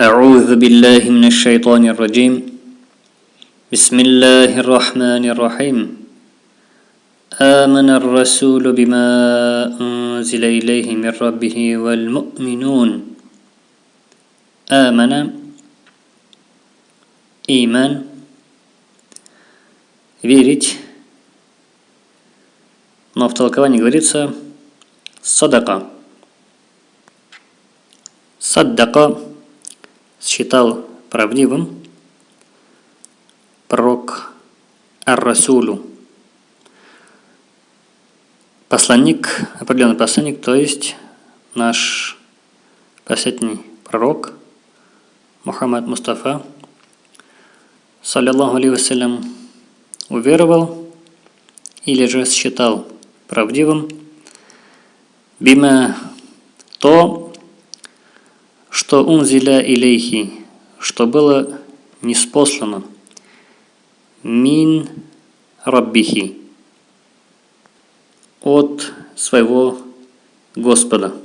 أعوذ بالله من الشيطان الرجيم بسم الله الرحمن الرحيم آمن الرسول بما أنزل إليه من ربه والمؤمنون آمن إيمان верить но в толковании говорится садака. Саддака считал правдивым пророк Ар-Расулу. Посланник, определенный посланник, то есть наш последний пророк Мухаммад Мустафа, саллиллаху алейhi уверовал или же считал правдивым. Бима то, что унзиля илейхи, что было неспослано. Мин раббихи, от своего Господа.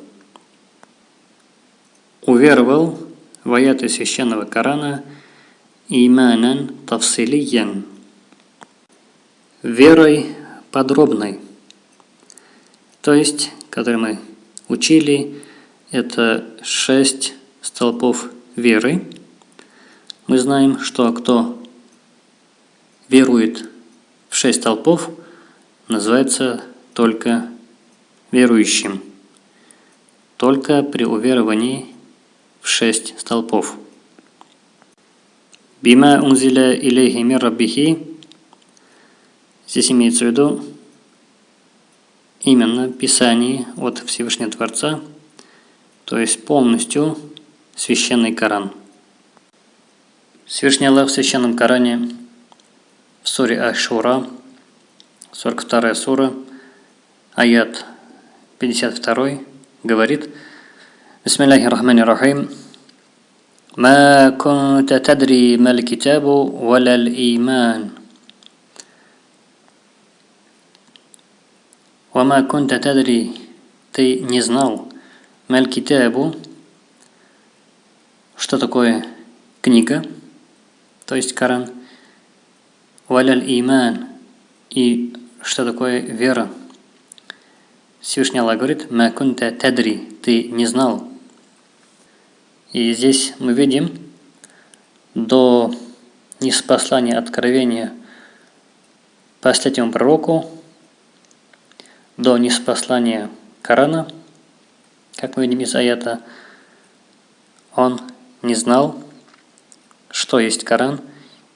Уверовал в аяты священного Корана иманан тавсилиян, верой подробной. То есть, который мы учили, это шесть столпов веры. Мы знаем, что кто верует в шесть столпов, называется только верующим. Только при уверовании в шесть столпов. Бима унзиля илейхи мир раббихи. Здесь имеется в виду именно Писание от Всевышнего Творца, то есть полностью священный Коран. Всевышний Аллах в священном Коране в суре Ашура, 42 сура, аят 52, говорит Бисмиллахи рахмани рахим ما كنت تدري ما الكتاب ولا الإيمان Вама кунта тадри, ты не знал, маль китабу, что такое книга, то есть Коран, валяль иман, и что такое вера. Всевышний Аллах говорит, ма кунта тадри, ты не знал. И здесь мы видим, до неспослания откровения последнему пророку, до неспослания Корана, как мы видим из аята, он не знал, что есть Коран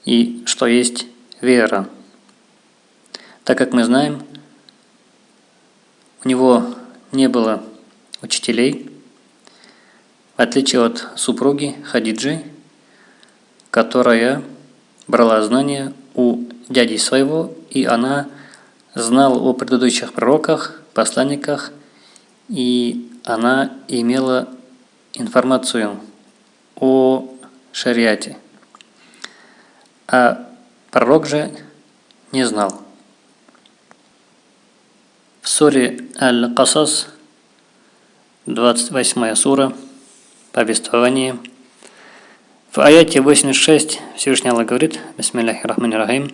и что есть вера. Так как мы знаем, у него не было учителей, в отличие от супруги Хадиджи, которая брала знания у дяди своего, и она знал о предыдущих пророках, посланниках, и она имела информацию о шариате. А пророк же не знал. В суре Аль-Касас, 28 сура, повествование. В аяте 86 Всевышний Аллах говорит, Бисмилляхи Рахмани Рахим,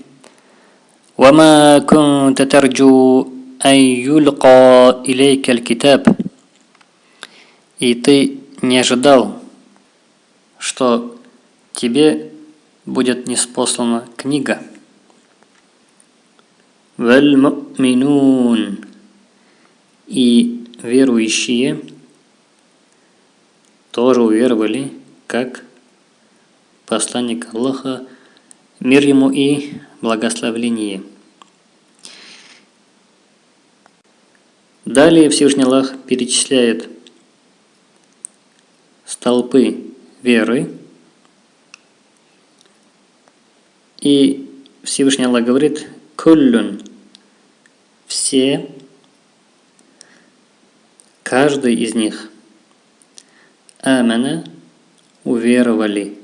«Вама кунта тарджу ан юлька илейка аль-китаб». И ты не ожидал, что тебе будет неспослана книга. Вальмуминун И верующие тоже уверовали, как посланник Аллаха, мир ему и благословление. Далее Всевышний Аллах перечисляет столпы веры. И Всевышний Аллах говорит «Куллюн» – все, каждый из них амана уверовали.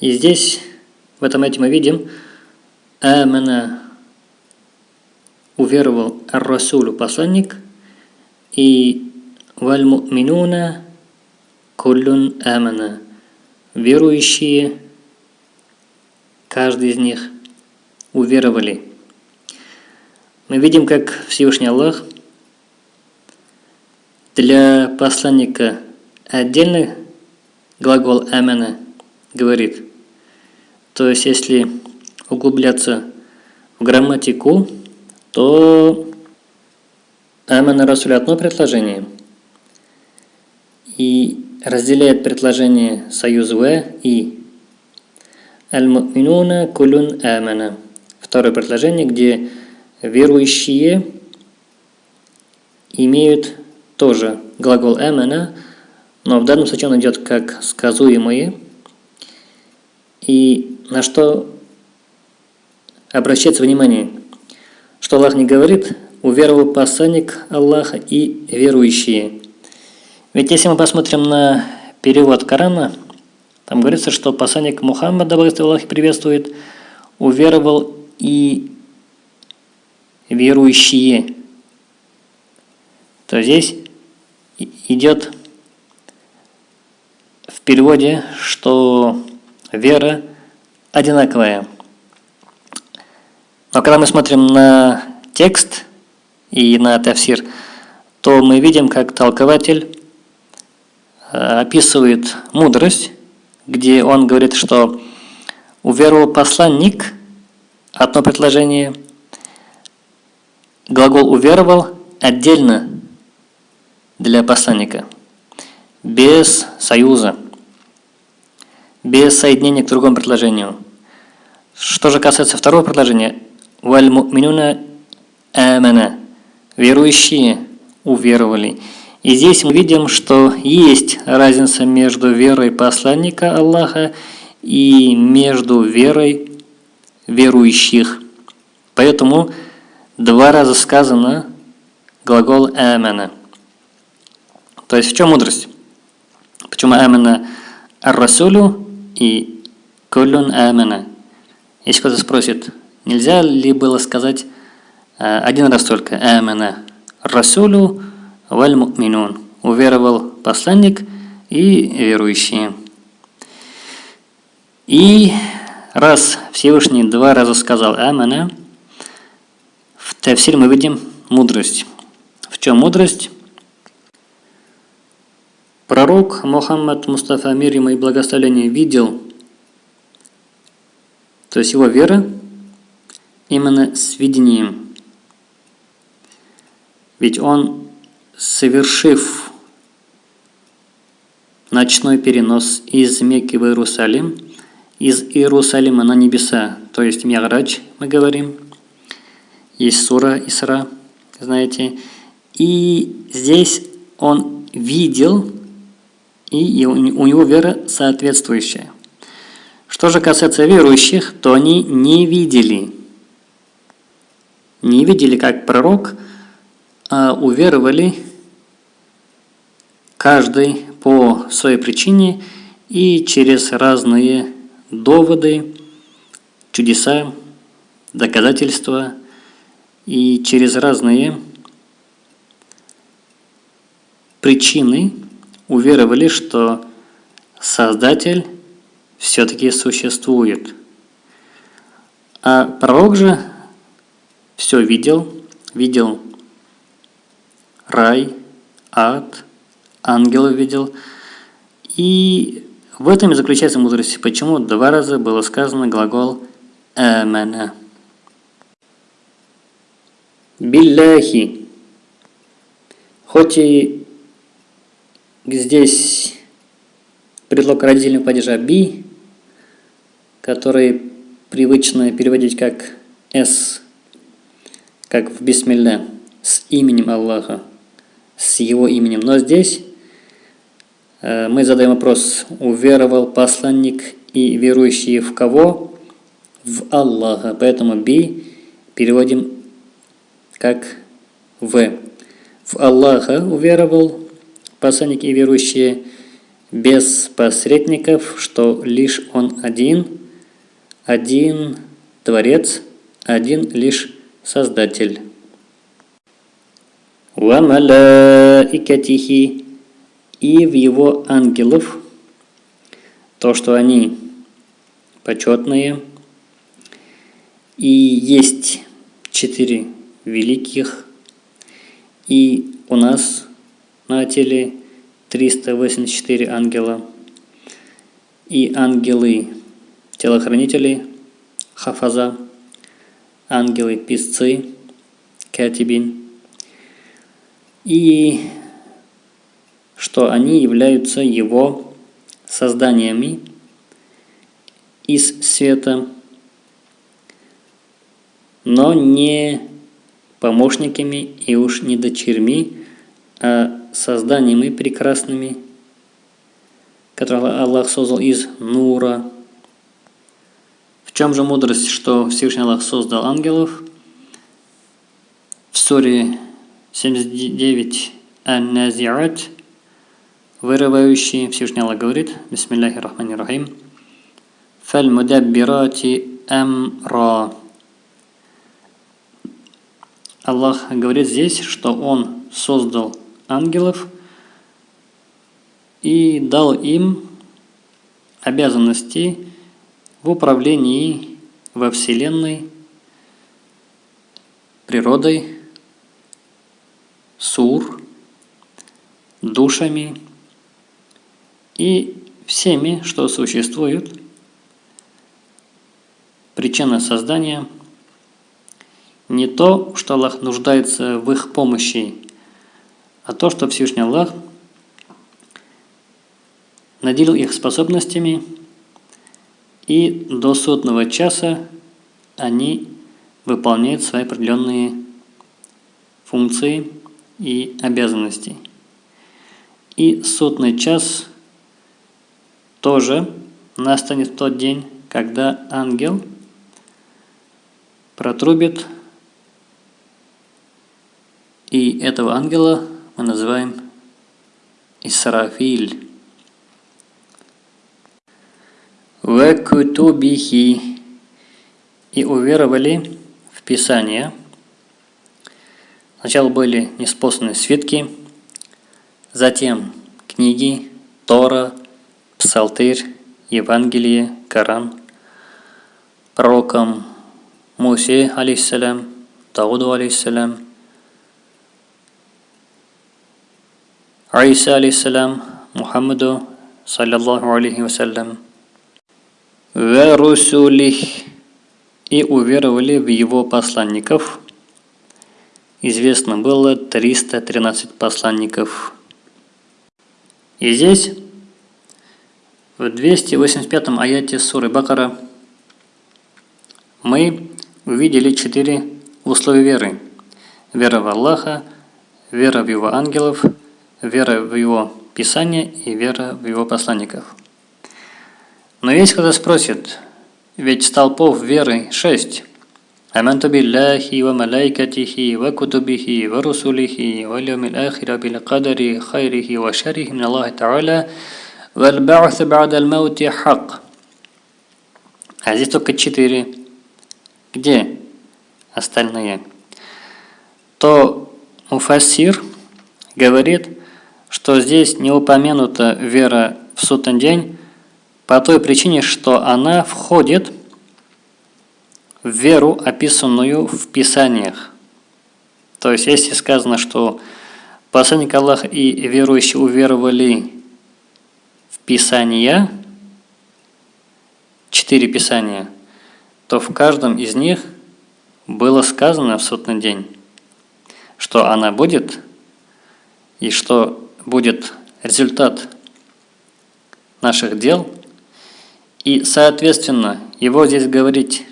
И здесь, в этом эти мы видим, амана уверовал Ар-Расулу посланник и валь-му'минуна куллюн амана. Верующие, каждый из них, уверовали. Мы видим, как Всевышний Аллах для посланника отдельный глагол амана говорит. То есть, если углубляться в грамматику, то амана Расуль одно предложение и разделяет предложение союз в и аль-му'минуна кулун амана. Второе предложение, где верующие имеют тоже глагол амана, но в данном случае он идет как сказуемые. И на что обращается внимание, что Аллах не говорит «уверовал посланник Аллаха и верующие». Ведь если мы посмотрим на перевод Корана, там говорится, что посланник Мухаммад, да Аллах приветствует, уверовал и верующие. То здесь идет в переводе, что вера одинаковая. Но когда мы смотрим на текст и на тафсир, то мы видим, как толкователь описывает мудрость, где он говорит, что уверовал посланник, одно предложение, глагол уверовал отдельно для посланника, без союза, без соединения к другому предложению. Что же касается второго предложения, «Валь му'минуна амана» – верующие уверовали. И здесь мы видим, что есть разница между верой посланника Аллаха и между верой верующих. Поэтому два раза сказано глагол «амана». То есть в чем мудрость? Почему «амана» ар-расулю и «куллюн амана»? Если кто-то спросит, нельзя ли было сказать э, один раз только «амана» «расулю валь му'минун» уверовал посланник и верующие. И раз Всевышний два раза сказал «амана», в Тавсире мы видим мудрость. В чем мудрость? Пророк Мухаммад Мустафа мир ему и благословение видел, то есть его вера именно с видением. Ведь он, совершив ночной перенос из Мекки в Иерусалим, из Иерусалима на небеса, то есть Мяграч, мы говорим, есть сура Исра, знаете. И здесь он видел, и у него вера соответствующая. Что же касается верующих, то они не видели. Не видели, как пророк, уверовали каждый по своей причине и через разные доводы, чудеса, доказательства – и через разные причины уверовали, что Создатель все-таки существует. А пророк же все видел, видел рай, ад, ангелов видел. И в этом и заключается мудрость, почему два раза было сказано глагол «амана». Билляхи. Хоть и здесь предлог родительного падежа би, который привычно переводить как с, как в бисмилля, с именем Аллаха, с его именем. Но здесь э, мы задаем вопрос, уверовал посланник и верующие в кого? В Аллаха. Поэтому би переводим как в. В Аллаха уверовал посланник и верующие без посредников, что лишь Он один, один Творец, один лишь Создатель. Малаикатихи. И в его ангелов, то, что они почетные, и есть четыре великих, и у нас на теле 384 ангела, и ангелы телохранители, хафаза, ангелы писцы, катибин, и что они являются его созданиями из света, но не помощниками и уж не дочерьми, а созданиями прекрасными, которые Аллах создал из нура. В чем же мудрость, что Всевышний Аллах создал ангелов? В суре 79 Ан-Назиат вырывающий Всевышний Аллах говорит, Бисмиллахи Рахмани Рахим, Фаль-мудаббирати амра. Аллах говорит здесь, что Он создал ангелов и дал им обязанности в управлении во Вселенной, природой, сур, душами и всеми, что существует. Причина создания не то, что Аллах нуждается в их помощи, а то, что Всевышний Аллах наделил их способностями, и до сотного часа они выполняют свои определенные функции и обязанности. И сотный час тоже настанет в тот день, когда ангел протрубит, и этого ангела мы называем Исрафиль. Векутубихи и уверовали в Писание. Сначала были неспосланы свитки, затем книги, Тора, Псалтырь, Евангелие, Коран, пророкам Мусе, алейхиссалям, Дауду, алейхиссалям, Аиса, алейхиссалям, Мухаммаду, саллаллаху алейхи вассалям, «Верусулих» и уверовали в его посланников. Известно было 313 посланников. И здесь, в 285 аяте суры Бакара, мы увидели четыре условия веры. Вера в Аллаха, вера в Его ангелов, вера в Его Писание и вера в Его посланников. Но есть кто спросит, ведь столпов веры шесть. آمنت بالله وملائكته وكتبه ورسله واليوم الآخر بالقدر خيره وشره من الله تعالى والبعث بعد الموت حق. А здесь только четыре. Где остальные? То Муфассир говорит, что здесь не упомянута вера в сутный день, по той причине, что она входит в веру, описанную в Писаниях. То есть, если сказано, что посланник Аллаха и верующие уверовали в Писания, четыре Писания, то в каждом из них было сказано в сотный день, что она будет и что будет результат наших дел – и, соответственно, его здесь говорить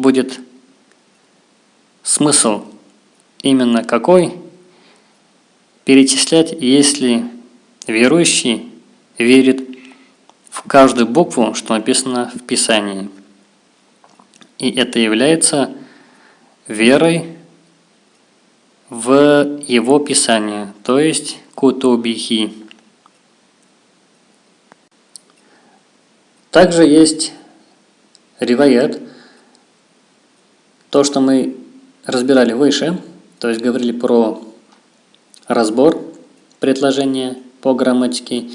будет смысл именно какой? Перечислять, если верующий верит в каждую букву, что написано в Писании. И это является верой в его Писание, то есть кутубихи. Также есть риваят, то, что мы разбирали выше, то есть говорили про разбор предложения по грамматике.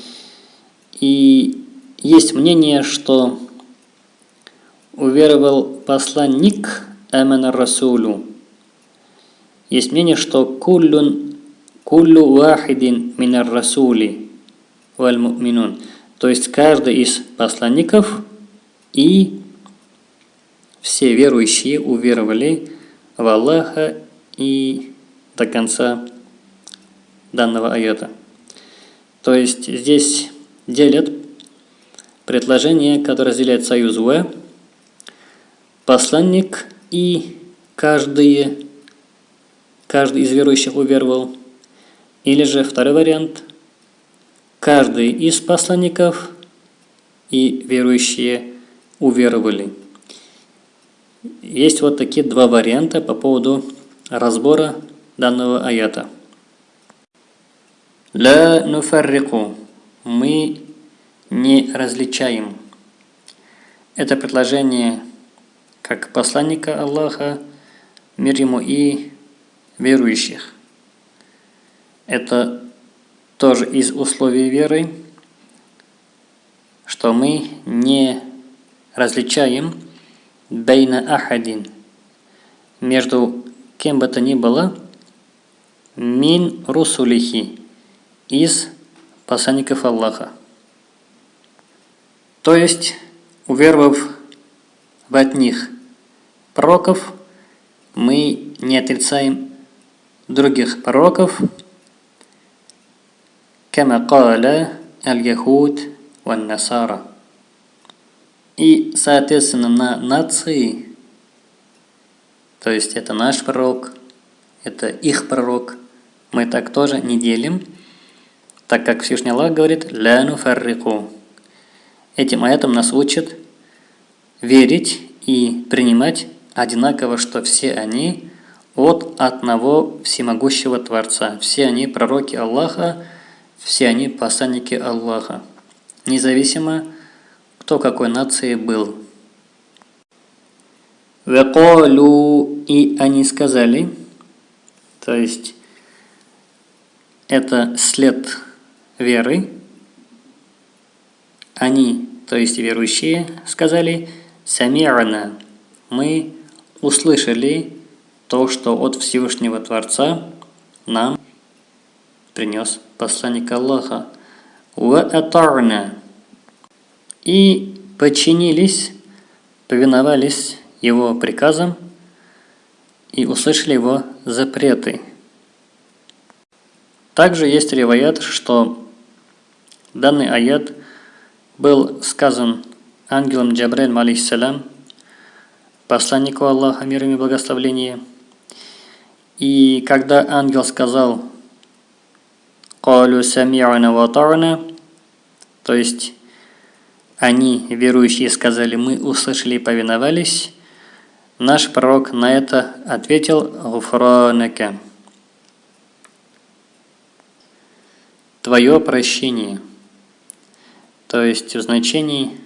И есть мнение, что уверовал посланник Амана Расулю. Есть мнение, что куллюн куллю вахидин минар расули валь. То есть каждый из посланников и все верующие уверовали в Аллаха и до конца данного аята. То есть здесь делят предложение, которое разделяет союз В, посланник и каждый, каждый из верующих уверовал. Или же второй вариант, каждый из посланников и верующие уверовали. Есть вот такие два варианта по поводу разбора данного аята. Ла нуфаррику. Мы не различаем. Это предложение как посланника Аллаха, мир ему и верующих. Это тоже из условий веры, что мы не различаем бейна ахадин между кем бы то ни было мин русулихи из посланников Аллаха. То есть, уверовав в от них пророков, мы не отрицаем других пророков, كما قال اليهود والنصارى. И, соответственно, на нации, то есть это наш пророк, это их пророк, мы так тоже не делим, так как Всевышний Аллах говорит «Ля нуфаррику». Этим аятом нас учат верить и принимать одинаково, что все они от одного всемогущего Творца. Все они пророки Аллаха, все они посланники Аллаха. Независимо, кто какой нации был. Веколю и они сказали, то есть это след веры, они, то есть верующие, сказали «Сами'ана» – мы услышали то, что от Всевышнего Творца нам принес посланник Аллаха. «Ва атарна» и подчинились, повиновались его приказам и услышали его запреты. Также есть реваят, что данный аят – был сказан ангелом Джабрель, алейхиссалям, посланнику Аллаха, мир и благословение. И когда ангел сказал «Калю сами'ана ва то есть они, верующие, сказали «Мы услышали и повиновались», наш пророк на это ответил «Гуфранака» Твое прощение – то есть в значении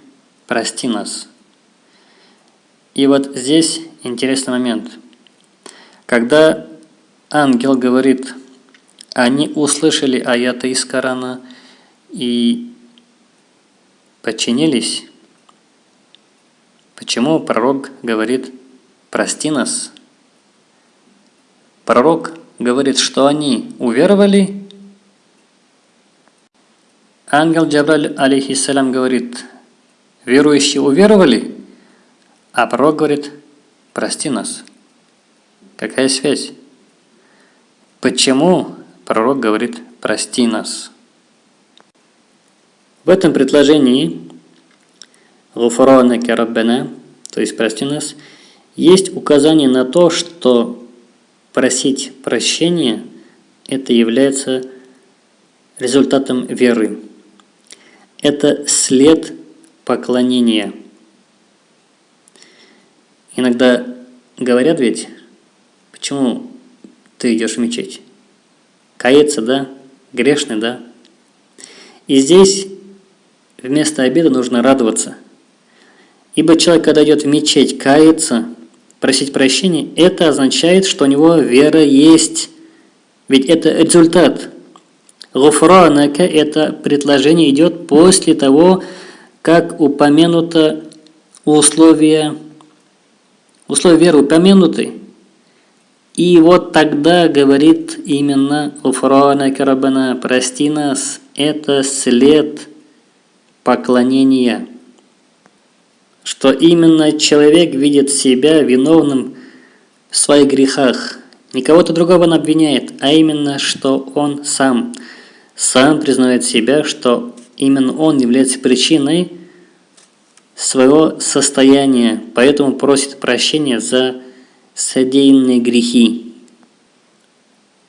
«прости нас». И вот здесь интересный момент. Когда ангел говорит, они услышали аяты из Корана и подчинились, почему пророк говорит «прости нас»? Пророк говорит, что они уверовали Ангел Джабраль, алейхиссалям, говорит, верующие уверовали, а пророк говорит, прости нас. Какая связь? Почему пророк говорит, прости нас? В этом предложении «Гуфранака Раббана», то есть «прости нас», есть указание на то, что просить прощения – это является результатом веры. Это след поклонения. Иногда говорят ведь, почему ты идешь в мечеть? Каяться, да? Грешный, да? И здесь вместо обеда нужно радоваться. Ибо человек, когда идет в мечеть, каяться, просить прощения, это означает, что у него вера есть. Ведь это результат. Гуфранака – это предложение идет после того, как упомянуто условия, условия веры упомянуты. И вот тогда говорит именно Гуфранака Рабана, прости нас, это след поклонения. Что именно человек видит себя виновным в своих грехах. Не кого-то другого он обвиняет, а именно, что он сам – сам признает себя, что именно он является причиной своего состояния, поэтому просит прощения за содеянные грехи.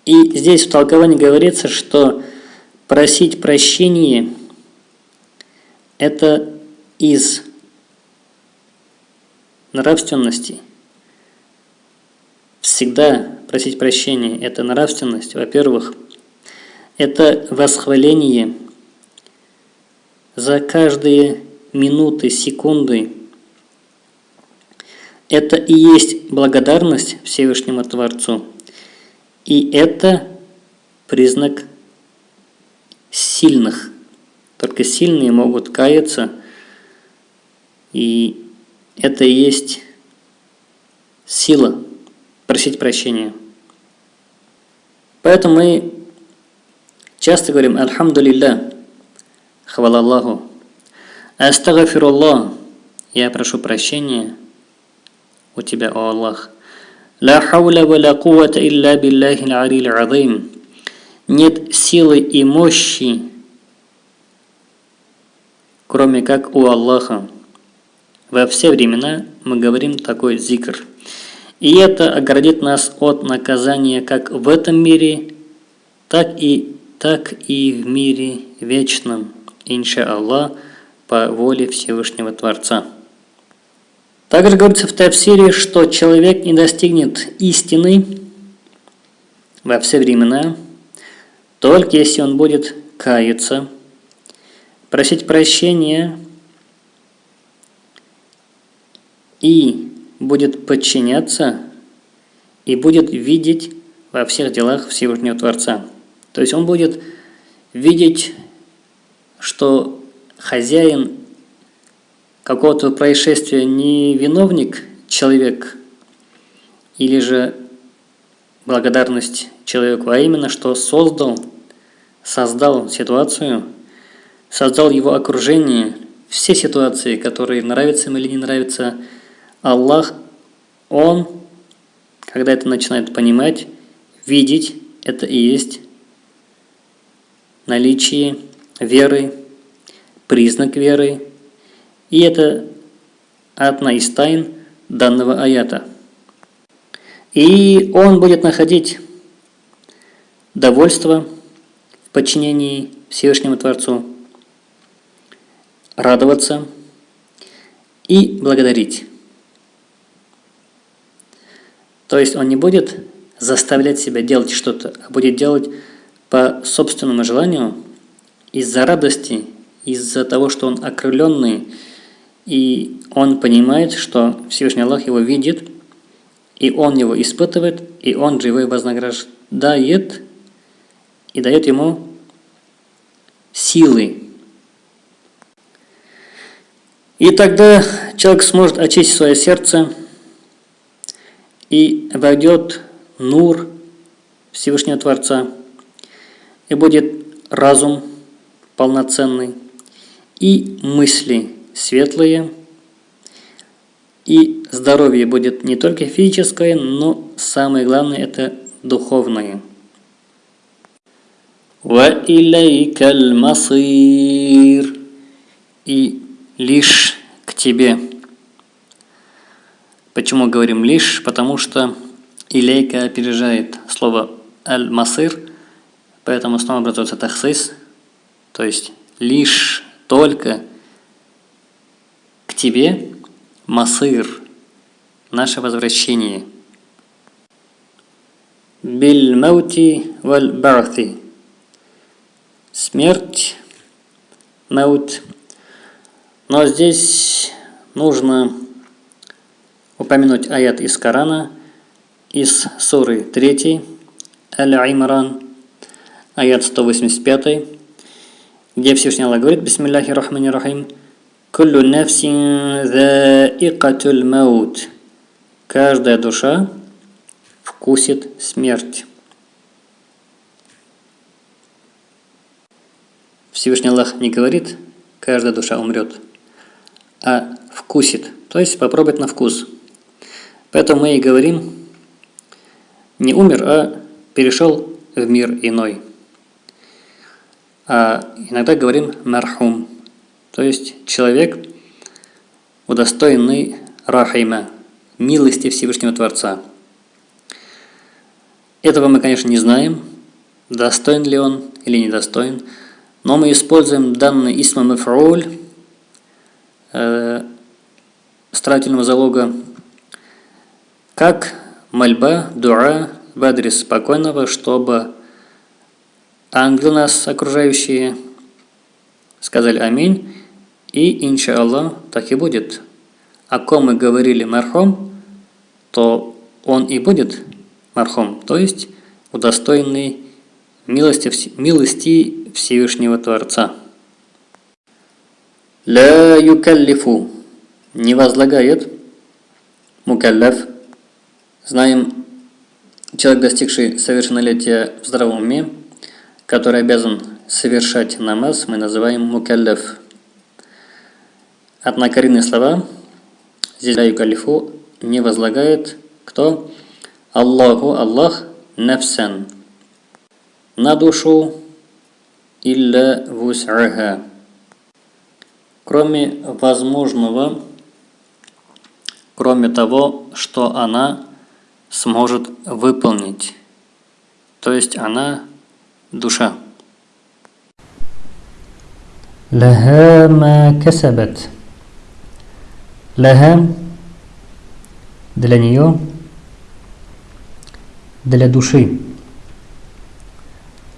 И здесь в толковании говорится, что просить прощения – это из нравственности. Всегда просить прощения – это нравственность, во-первых – это восхваление за каждые минуты, секунды. Это и есть благодарность Всевышнему Творцу. И это признак сильных. Только сильные могут каяться. И это и есть сила просить прощения. Поэтому мы Часто говорим «Альхамдулилля», «Хвала Аллаху», «Астагфируллах», «Я прошу прощения у Тебя, о Аллах». «Ла хауля ва ла кувата илля биллахи аль азим». Нет силы и мощи, кроме как у Аллаха. Во все времена мы говорим такой зикр. И это оградит нас от наказания как в этом мире, так и так и в мире вечном, иншаллах, по воле Всевышнего Творца. Также говорится в Тавсире, что человек не достигнет истины во все времена, только если он будет каяться, просить прощения и будет подчиняться и будет видеть во всех делах Всевышнего Творца. То есть он будет видеть, что хозяин какого-то происшествия не виновник человек, или же благодарность человеку, а именно, что создал, создал ситуацию, создал его окружение, все ситуации, которые нравятся им или не нравятся, Аллах, Он, когда это начинает понимать, видеть, это и есть наличие веры, признак веры, и это одна из тайн данного аята. И он будет находить довольство в подчинении Всевышнему Творцу, радоваться и благодарить. То есть он не будет заставлять себя делать что-то, а будет делать по собственному желанию, из-за радости, из-за того, что он окрыленный, и он понимает, что Всевышний Аллах его видит, и он его испытывает, и он же его вознаграждает, и дает ему силы. И тогда человек сможет очистить свое сердце и войдет нур Всевышнего Творца – и будет разум полноценный, и мысли светлые, и здоровье будет не только физическое, но самое главное это духовное. وَإِلَيْكَ الْمَصِيرُ И лишь к тебе. Почему говорим лишь? Потому что илейка опережает слово аль-масир – Поэтому снова образуется тахсис, то есть лишь только к тебе масыр, наше возвращение. Биль маути валь барти. Смерть, маут. Но здесь нужно упомянуть аят из Корана, из суры 3, Аль-Имран, аят 185, где Всевышний Аллах говорит, Бисмилляхи рахмани рахим, Куллю нафсин заикатуль маут. Каждая душа вкусит смерть. Всевышний Аллах не говорит, каждая душа умрет, а вкусит, то есть попробовать на вкус. Поэтому мы и говорим, не умер, а перешел в мир иной. А иногда говорим мархум, то есть человек, удостоенный рахима, милости Всевышнего Творца. Этого мы, конечно, не знаем, достоин ли он или недостоин, но мы используем данный исма мафруль старательного залога как мольба, дуа в адрес спокойного, чтобы ангелы нас окружающие сказали аминь, и иншаллах так и будет. О ком мы говорили мархом, то он и будет мархом, то есть удостоенный милости, милости Всевышнего Творца. Ля юкаллифу не возлагает мукаллаф. Знаем, человек, достигший совершеннолетия в здравом уме, который обязан совершать намаз, мы называем мукаллаф. Однокоренные слова здесь ля юкаллифу не возлагает кто? Аллаху Аллах нафсан на душу илля вус'аха кроме возможного, кроме того, что она сможет выполнить. То есть она душа. لها ما كسبت لها для нее для души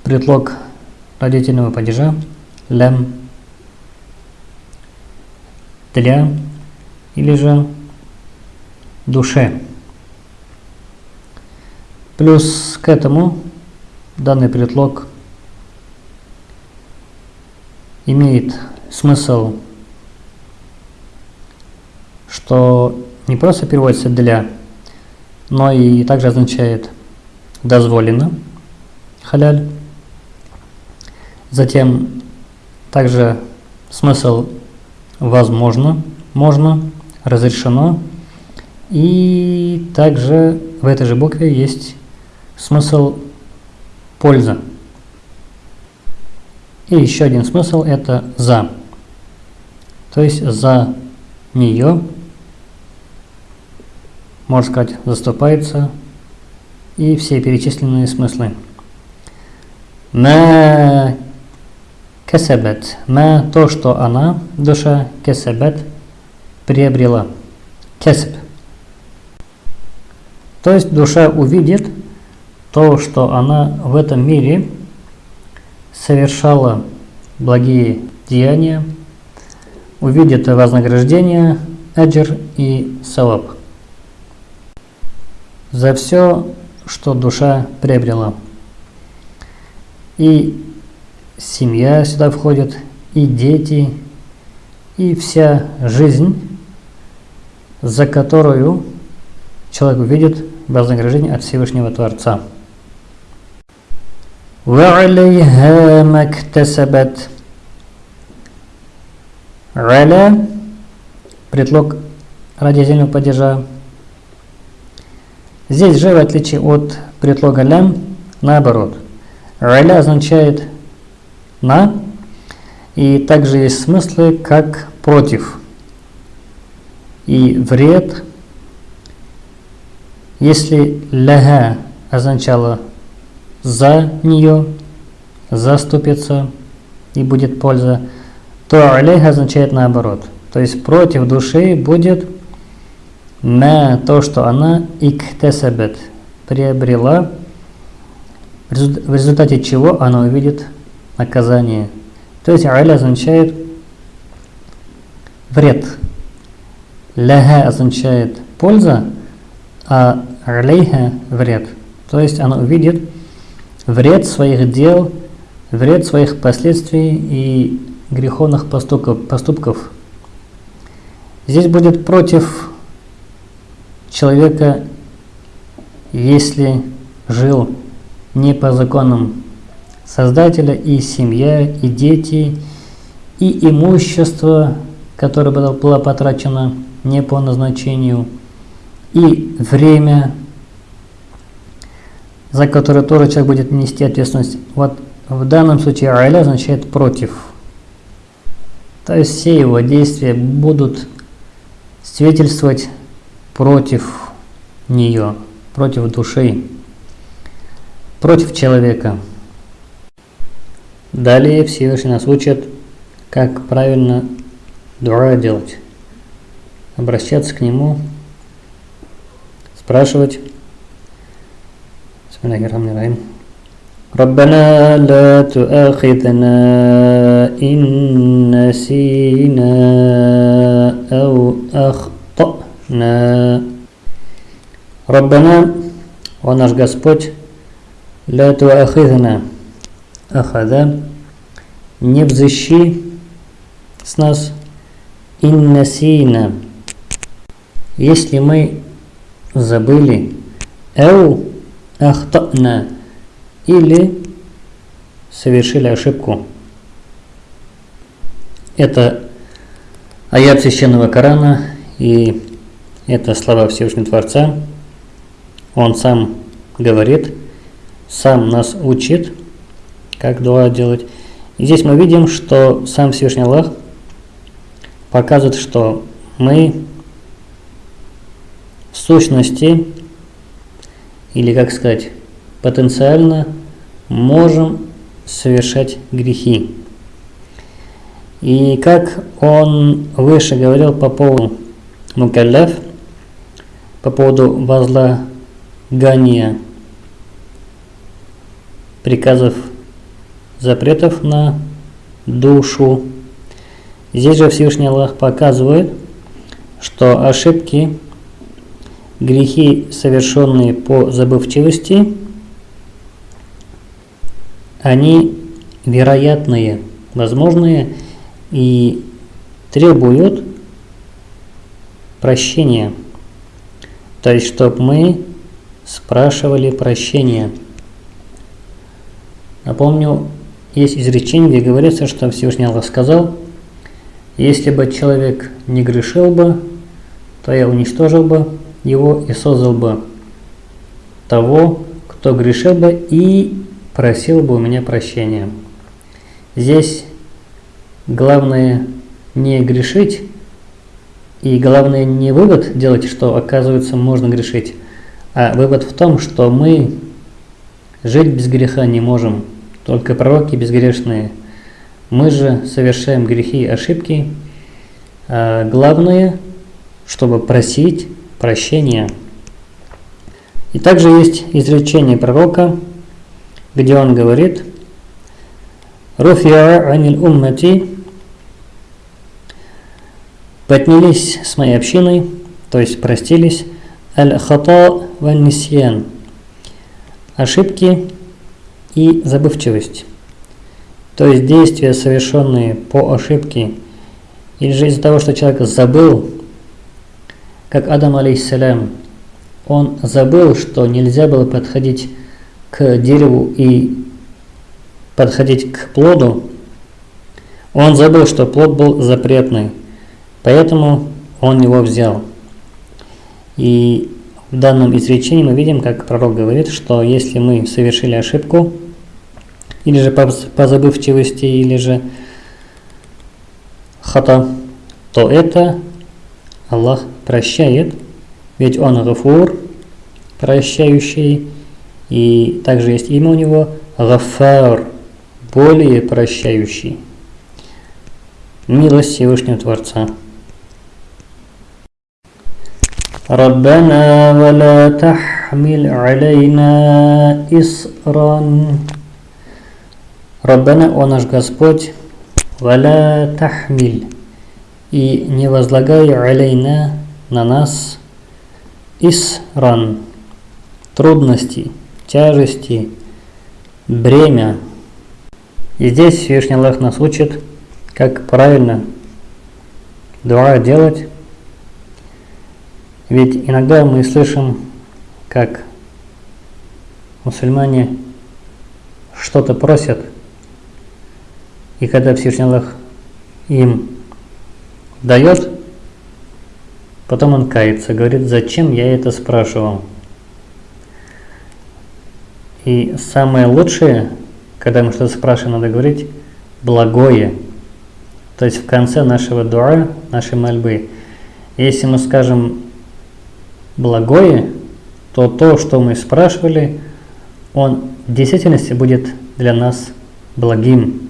предлог родительного падежа лям для или же душе. Плюс к этому данный предлог имеет смысл, что не просто переводится «для», но и также означает «дозволено» халяль. Затем также смысл возможно, можно, разрешено. И также в этой же букве есть смысл польза. И еще один смысл это за. То есть за нее, можно сказать, заступается и все перечисленные смыслы. На Кесебет. Ма то, что она, душа, кесебет, приобрела. Кесеб. То есть душа увидит то, что она в этом мире совершала благие деяния, увидит вознаграждение, аджир и саваб. За все, что душа приобрела. И семья сюда входит, и дети, и вся жизнь, за которую человек увидит вознаграждение от Всевышнего Творца. وعليها ما اكتسبت على предлог родительного падежа. Здесь же, в отличие от предлога лям, наоборот. Аля означает на. И также есть смыслы как против. И вред, если ляга означало за нее, заступиться и будет польза, то алейха означает наоборот. То есть против души будет на то, что она иктесабет приобрела, в результате чего она увидит наказание. То есть аля означает вред. Ляха означает польза, а алейха вред. То есть она увидит вред своих дел вред своих последствий и греховных поступков. поступков. Здесь будет против человека, если жил не по законам Создателя, и семья, и дети, и имущество, которое было потрачено не по назначению, и время, за которое тоже человек будет нести ответственность. Вот в данном случае «аля» означает «против». То есть все его действия будут свидетельствовать против нее, против души, против человека. Далее Всевышний нас учит, как правильно дуа делать. Обращаться к Нему, спрашивать. Бисмиллахиррахманиррахим. ربنا لا تؤاخذنا إن نسينا أو أخطأنا ربنا о наш Господь لا تؤاخذنا ахада, не взыщи с нас иннасина, если мы забыли, эу ахтана, или совершили ошибку. Это аят Священного Корана, и это слова Всевышнего Творца. Он сам говорит, сам нас учит – как дуа делать. И здесь мы видим, что сам Всевышний Аллах показывает, что мы в сущности, или как сказать, потенциально можем совершать грехи. И как он выше говорил по поводу мукалляф, по поводу возлагания приказов, запретов на душу. Здесь же Всевышний Аллах показывает, что ошибки, грехи, совершенные по забывчивости – они вероятные, возможные и требуют прощения. То есть, чтобы мы спрашивали прощения. Напомню, есть изречение, где говорится, что Всевышний Аллах сказал, если бы человек не грешил бы, то я уничтожил бы его и создал бы того, кто грешил бы, и просил бы у меня прощения. Здесь главное не грешить, и главное не вывод делать, что оказывается можно грешить, а вывод в том, что мы жить без греха не можем, только пророки безгрешные. Мы же совершаем грехи и ошибки. А главное, чтобы просить прощения. И также есть изречение пророка – где он говорит «Руфиа аниль уммати» поднялись с моей общиной, то есть простились, аль-хата ван нисьян ошибки и забывчивость. То есть действия, совершенные по ошибке, или же из-за того, что человек забыл, как Адам алейхиссалям, он забыл, что нельзя было подходить к дереву и подходить к плоду, он забыл, что плод был запретный, поэтому он его взял. И в данном изречении мы видим, как пророк говорит, что если мы совершили ошибку, или же по, по забывчивости, или же хата, то это Аллах прощает, ведь Он гафур, прощающий, и также есть имя у него Гафар, более прощающий. Милость Всевышнего Творца. ربنا ولا تحمل علينا إصرا Раббана, о наш Господь, валя тахмиль, и не возлагай алейна на нас исран, трудности, тяжести, бремя. И здесь Всевышний Аллах нас учит, как правильно дуа делать. Ведь иногда мы слышим, как мусульмане что-то просят, и когда Всевышний Аллах им дает, потом он кается, говорит, зачем я это спрашивал. И самое лучшее, когда мы что-то спрашиваем, надо говорить благое. То есть в конце нашего дуа, нашей мольбы. Если мы скажем благое, то то, что мы спрашивали, он в действительности будет для нас благим.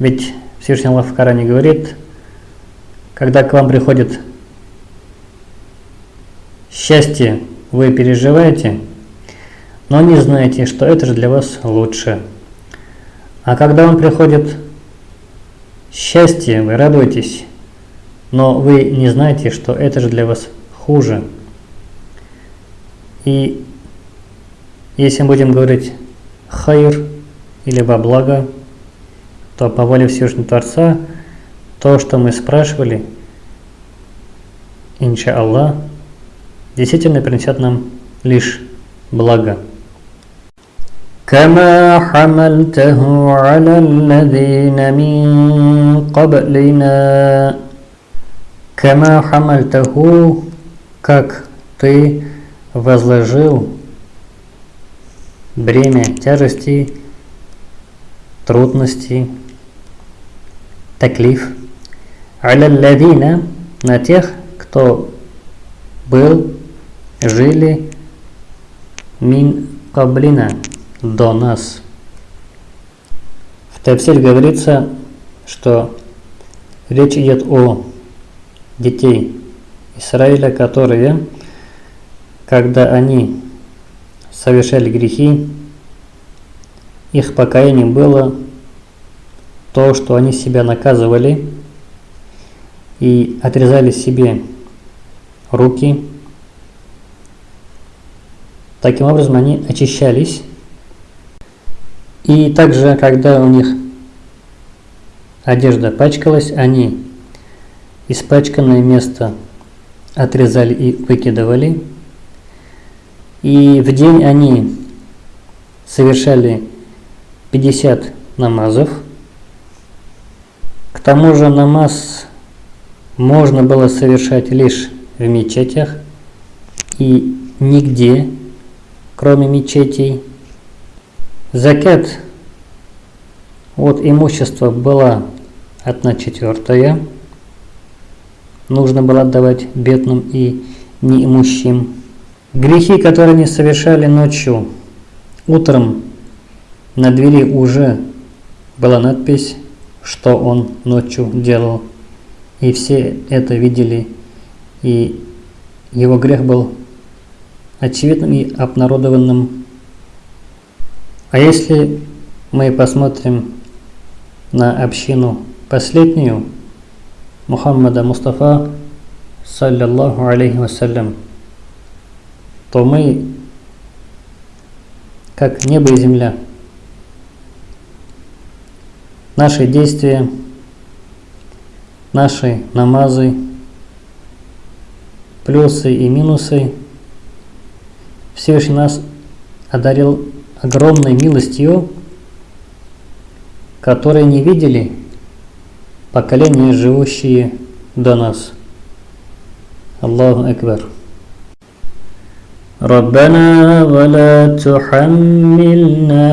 Ведь Всевышний Аллах в Коране говорит, когда к вам приходит счастье, вы переживаете, но не знаете, что это же для вас лучше. А когда вам приходит счастье, вы радуетесь, но вы не знаете, что это же для вас хуже. И если мы будем говорить хайр или во благо, то по воле Всевышнего Творца то, что мы спрашивали, инша Аллах, действительно принесет нам лишь благо. كما حملته على الذين من قبلنا كما حملته как ты возложил бремя тяжести, трудностей, таклиф, алялладина на тех, кто был, жили мин каблина до нас. В Тавсиль говорится, что речь идет о детей Израиля, которые, когда они совершали грехи, их покаянием было то, что они себя наказывали и отрезали себе руки. Таким образом они очищались. И также, когда у них одежда пачкалась, они испачканное место отрезали и выкидывали. И в день они совершали 50 намазов. К тому же намаз можно было совершать лишь в мечетях и нигде, кроме мечетей. Закят от имущества была одна четвертая. Нужно было отдавать бедным и неимущим. Грехи, которые они совершали ночью, утром на двери уже была надпись, что он ночью делал. И все это видели, и его грех был очевидным и обнародованным. А если мы посмотрим на общину последнюю, Мухаммада Мустафа, саллиллаху алейхи вассалям, то мы, как небо и земля, наши действия, наши намазы, плюсы и минусы, Всевышний нас одарил огромной милостью, которые не видели поколения, живущие до нас. Аллаху Акбар. ربنا ولا تحملنا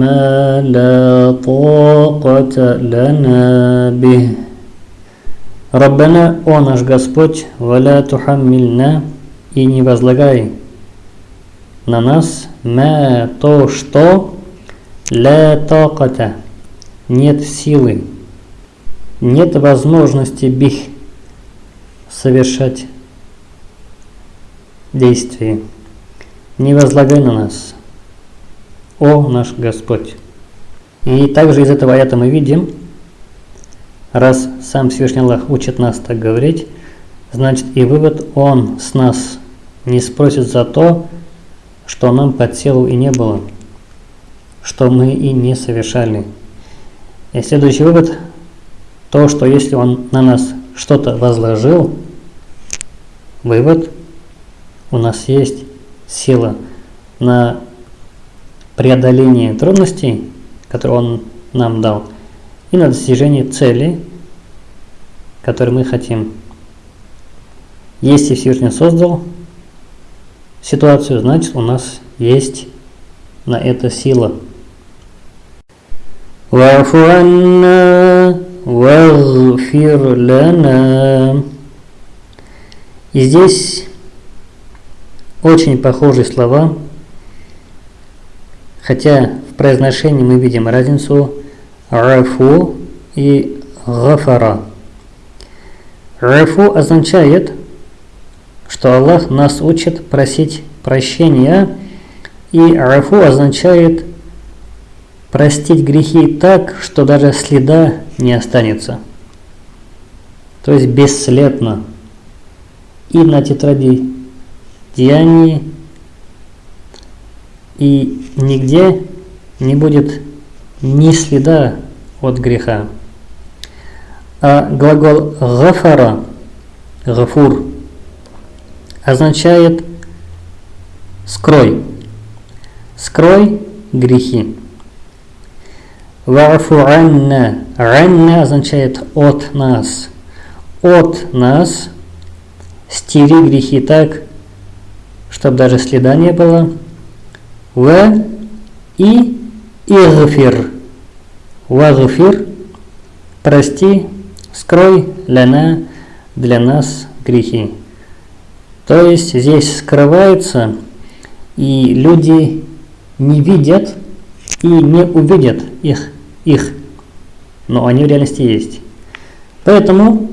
ما لا طاقة لنا به Раббана, о наш Господь, валя тухаммильна, и не возлагай на нас ма то, что ля токата, нет силы, нет возможности бих совершать действия. Не возлагай на нас, о наш Господь. И также из этого аята мы видим, раз сам Всевышний Аллах учит нас так говорить, значит и вывод, Он с нас не спросит за то, что нам под силу и не было. что мы и не совершали. И следующий вывод – то, что если Он на нас что-то возложил, вывод – у нас есть сила на преодоление трудностей, которые он нам дал, и на достижение цели, которую мы хотим. Если Всевышний создал ситуацию, значит у нас есть на это сила. И здесь очень похожие слова, хотя в произношении мы видим разницу рафу и гафара. Рафу означает, что Аллах нас учит просить прощения, и рафу означает простить грехи так, что даже следа не останется. То есть бесследно. И на тетради деянии, и нигде не будет ни следа от греха. А глагол гафара, гафур, означает скрой. Скрой грехи. Вафу анна. Анна означает от нас. От нас стери грехи так, чтобы даже следа не было. В и игфир. Вагфир. Прости, скрой ляна для нас грехи. То есть здесь скрывается, и люди не видят и не увидят их, их, но они в реальности есть. Поэтому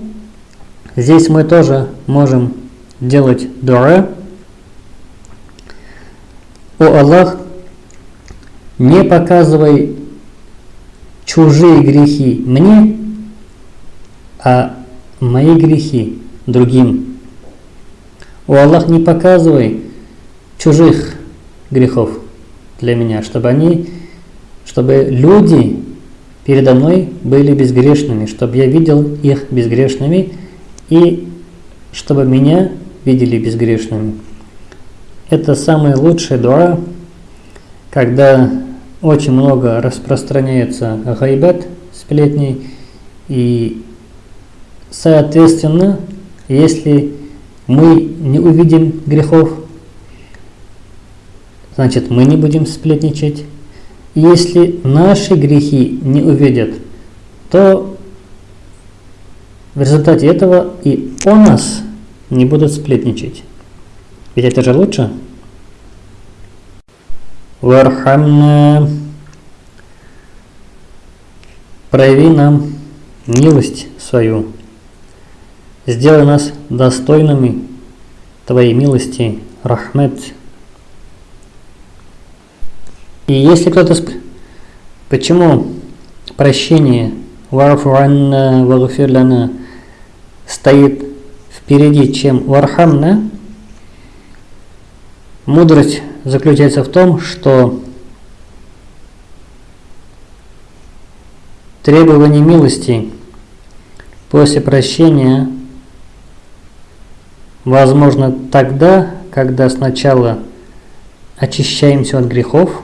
здесь мы тоже можем делать дуа, о Аллах, не показывай чужие грехи мне, а мои грехи другим. О Аллах, не показывай чужих грехов для меня, чтобы они, чтобы люди передо мной были безгрешными, чтобы я видел их безгрешными и чтобы меня видели безгрешными. Это самый лучший дуа, когда очень много распространяется гайбет, сплетней, и соответственно, если мы не увидим грехов, значит мы не будем сплетничать. Если наши грехи не увидят, то в результате этого и о нас не будут сплетничать. Ведь это же лучше. Вархамна. Прояви нам милость свою. Сделай нас достойными Твоей милости, Рахмет. И если кто-то спросит, почему прощение Варфу анна вагфир стоит впереди, чем Вархамна, Мудрость заключается в том, что требование милости после прощения возможно тогда, когда сначала очищаемся от грехов,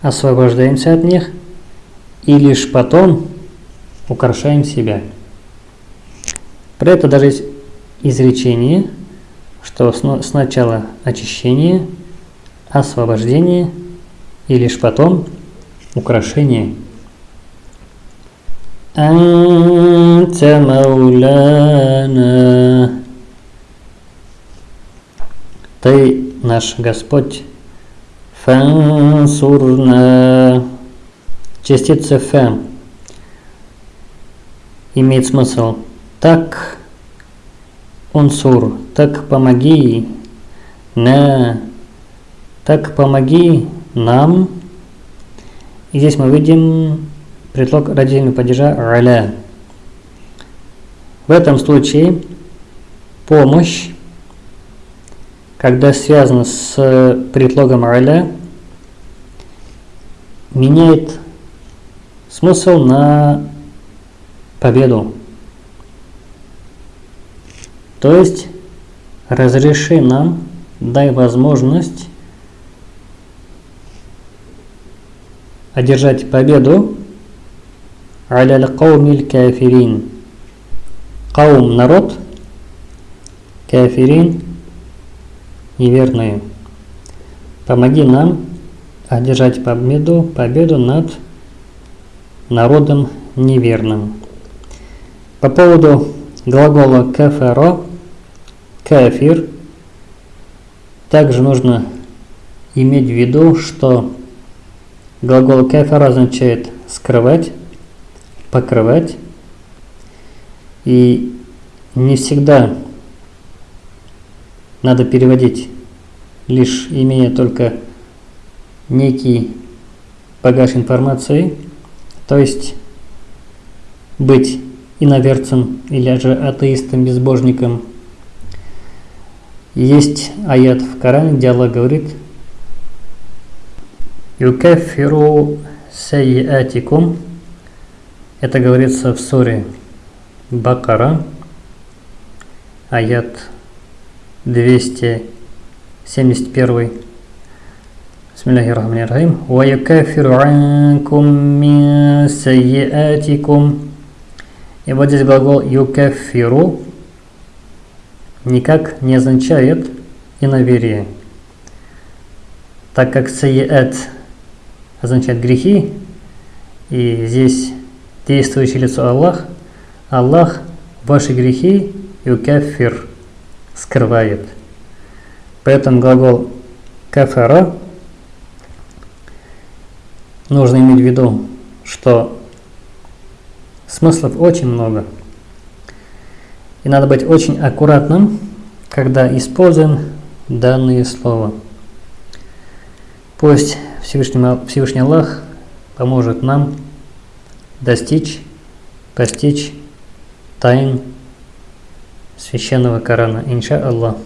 освобождаемся от них, и лишь потом украшаем себя. Про это даже есть изречение – что сначала очищение, освобождение и лишь потом украшение. Анта мауляна. Ты наш Господь. Фансурна. Частица фа имеет смысл так Унсур, так помоги на, так помоги нам. И здесь мы видим предлог родительного падежа раля. В этом случае помощь, когда связана с предлогом раля, меняет смысл на победу. То есть разреши нам, дай возможность одержать победу аля каумиль кафирин. Каум – народ, кафирин – неверные. Помоги нам одержать победу, победу над народом неверным. По поводу глагола кафаро, кафир, также нужно иметь в виду, что глагол кафар означает скрывать, покрывать, и не всегда надо переводить, лишь имея только некий багаж информации, то есть быть иноверцем или же атеистом, безбожником. Есть аят в Коране, где Аллах говорит «Юкафиру сайятикум» Это говорится в суре Бакара, аят 271. Бисмиллахи рахмани рахим. «Ва юкафиру анкум мин сайятикум» И вот здесь глагол «юкафиру» никак не означает иноверие. Так как «сайет» означает грехи, и здесь действующее лицо Аллах, Аллах ваши грехи юкафир скрывает. Поэтому глагол кафара нужно иметь в виду, что смыслов очень много. И надо быть очень аккуратным, когда используем данные слова. Пусть Всевышний, Всевышний Аллах поможет нам достичь, постичь тайн священного Корана. Инша Аллах.